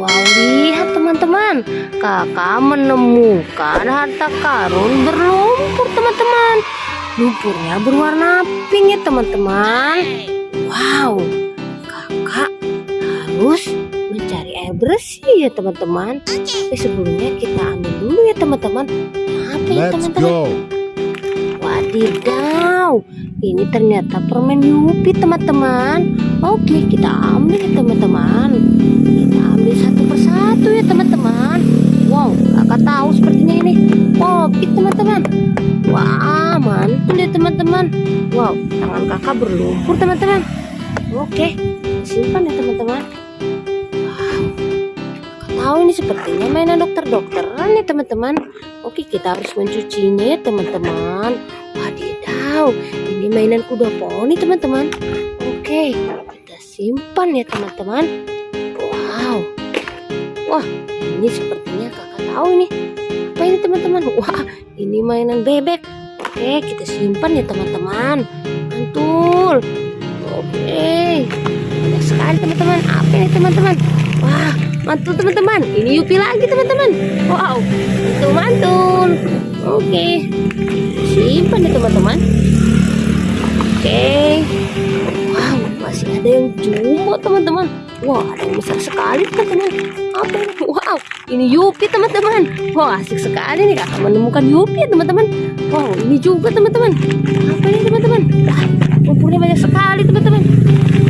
Wow, lihat teman-teman. Kakak menemukan harta karun berlumpur, teman-teman. Lumpurnya berwarna pink ya, teman-teman. Wow, kakak harus mencari air bersih ya, teman-teman. Tapi sebelumnya kita ambil dulu ya, teman-teman. Apa ya, teman-teman? Wadidaw, ini ternyata permen Yupi teman-teman. Oke, kita ambil teman-teman. Kita ambil satu persatu ya teman-teman. Wow, kakak tahu sepertinya ini kopi teman-teman. Wah, mantul ya teman-teman. Wow, tangan kakak berlumpur teman-teman. Oke, simpan ya teman-teman. Wow, kakak tahu ini sepertinya mainan dokter-dokteran ya teman-teman. Oke, kita harus mencucinya ya teman-teman. Wadidaw, ini mainan kuda poni teman-teman. Oke, simpan ya teman-teman. Wow, wah ini sepertinya kakak tahu ini. Apa ini teman-teman? Wah, ini mainan bebek. Oke, kita simpan ya teman-teman. Mantul. Oke, banyak sekali teman-teman. Apa ini teman-teman? Wah, mantul teman-teman. Ini Yupi lagi teman-teman. Wow, itu mantul. Oke, simpan ya teman-teman. Oke. Masih ada yang jumbo teman-teman. Wah, ada yang besar sekali teman-teman. Apa ini? Wow, ini Yupi teman-teman. Wah, asik sekali nih kakak menemukan Yupi ya teman-teman. Wow, ini juga teman-teman. Apa ini teman-teman? Wah, lumpurnya banyak sekali teman-teman.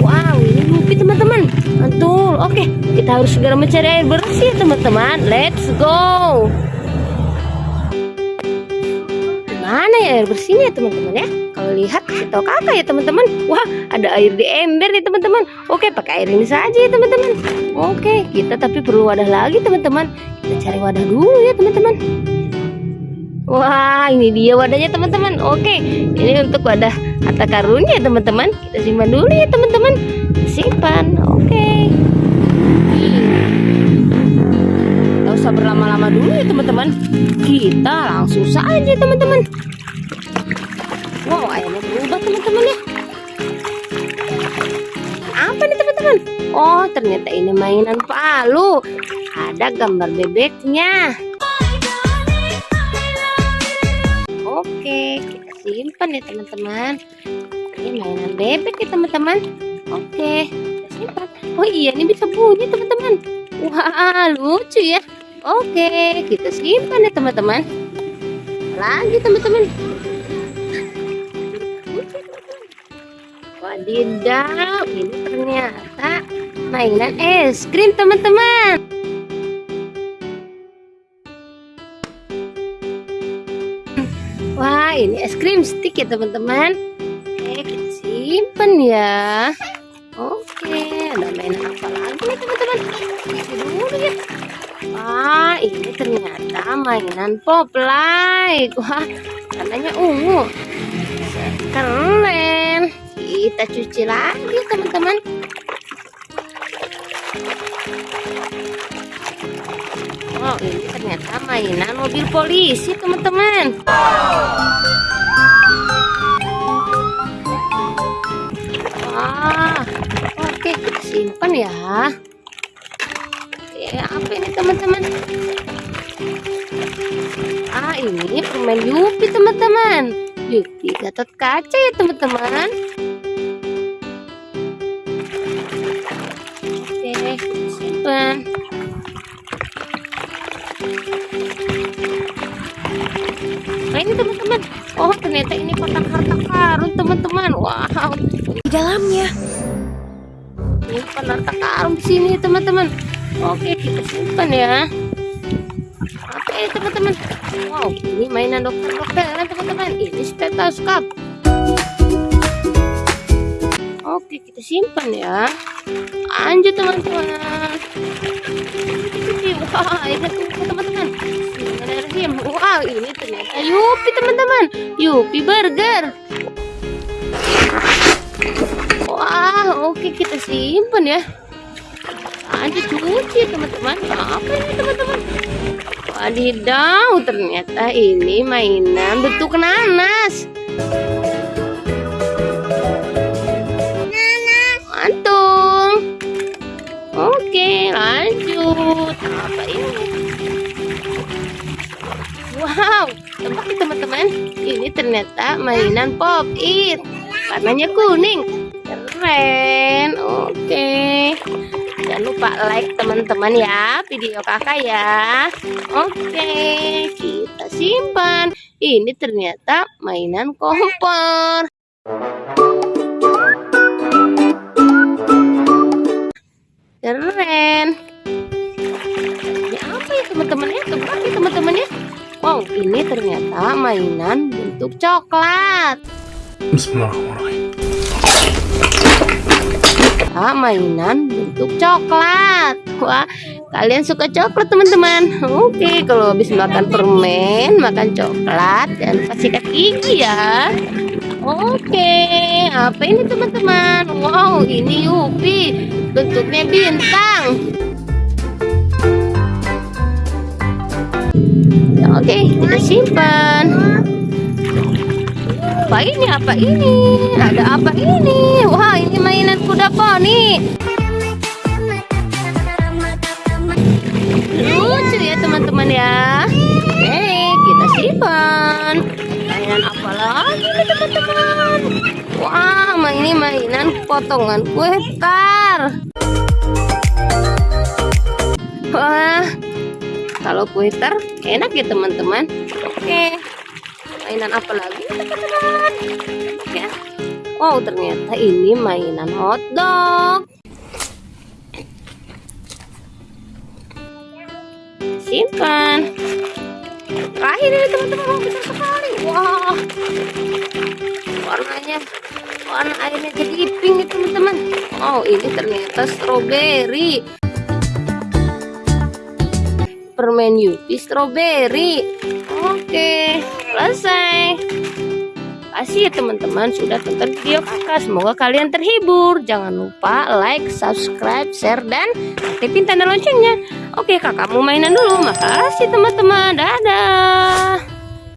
Wow, ini Yupi teman-teman. Mantul. Oke, kita harus segera mencari air bersih teman-teman. Let's go. Mana ya bersihnya teman-teman ya? Kalau lihat tahu kakak ya teman-teman. Wah, ada air di ember nih teman-teman. Oke, pakai air ini saja ya teman-teman. Oke, kita tapi perlu wadah lagi teman-teman. Kita cari wadah dulu ya teman-teman. Wah, ini dia wadahnya teman-teman. Oke, ini untuk wadah harta karunnya ya teman-teman. Kita simpan dulu ya teman-teman. Simpan. Oke. Gak usah berlama-lama dulu ya teman-teman. Kita langsung saja teman-teman. Wow, ayamnya berubah teman-teman ya. Apa nih teman-teman? Oh, ternyata ini mainan palu. Ada gambar bebeknya. Oke, kita simpan ya teman-teman. Ini mainan bebek ya teman-teman. Oke, kita simpan. Oh iya, ini bisa bunyi teman-teman. Wah, lucu ya. Oke, kita simpan ya teman-teman. Lagi teman-teman. Wadidaw, ini ternyata mainan es krim teman-teman. Wah, ini es krim stick ya teman-teman. Oke, kita simpan ya. Oke, ada mainan apa lagi nih teman-teman? Dulu ya. Wah, ini ternyata mainan pop light. Wah, warnanya ungu. Keren. Kita cuci lagi teman-teman. Oh, ini ternyata mainan mobil polisi teman-teman. Wah, oke simpan ya. Oke, apa ini teman-teman? Ah, ini permen Yupi teman-teman. Yupi gatot kaca ya teman-teman. Simpan. Nah ini teman-teman. Oh ternyata ini kotak harta karun teman-teman. Wow. Di dalamnya. Ini kotak harta karun di sini teman-teman. Oke kita simpan ya. Oke teman-teman. Wow ini mainan dokter-dokteran teman-teman. Ini stetoskop. Oke kita simpan ya. Lanjut teman-teman. Wah teman-teman. Wow, ini ternyata Yupi teman-teman. Yupi burger. Wah, oke kita simpan ya. Lanjut cuci teman-teman. Apa ini teman-teman? Wadidaw, ternyata ini mainan bentuk nanas. Wow tebak nih teman-teman. Ini ternyata mainan pop it. Warnanya kuning. Keren. Oke. Jangan lupa like teman-teman ya video kakak ya. Oke kita simpan. Ini ternyata mainan kompor. Keren. Ini apa ya teman-teman ya? Tebak ya teman-teman ya wow ini ternyata mainan bentuk coklat Bismillahirrahmanirrahim. Ah, mainan bentuk coklat. Wah, kalian suka coklat teman-teman? Oke, kalau habis makan permen, makan coklat, dan pasti sikat gigi ya. Oke, apa ini teman-teman? Wow, ini Yupi, bentuknya bintang. Oke, kita simpan. Apa ini? Apa ini? Ada apa ini? Wah ini mainan kuda poni. Lucu ya teman-teman ya. Oke kita simpan. Mainan apa lagi nih teman-teman? Wah ini mainan potongan kue tar wah kalau kue tar enak ya teman-teman. Oke mainan apa lagi ya wow ternyata ini mainan hotdog simpan. Terakhir ini teman-teman wow besar sekali. Wah warnanya warna airnya jadi pink nih teman-teman. Oh ini ternyata strawberry permen Yupi strawberry. Oke selesai. Kasih ya teman-teman sudah tonton video kakak. Semoga kalian terhibur. Jangan lupa like subscribe share dan aktifin tanda loncengnya. Oke kakak mau mainan dulu. Makasih teman-teman. Dadah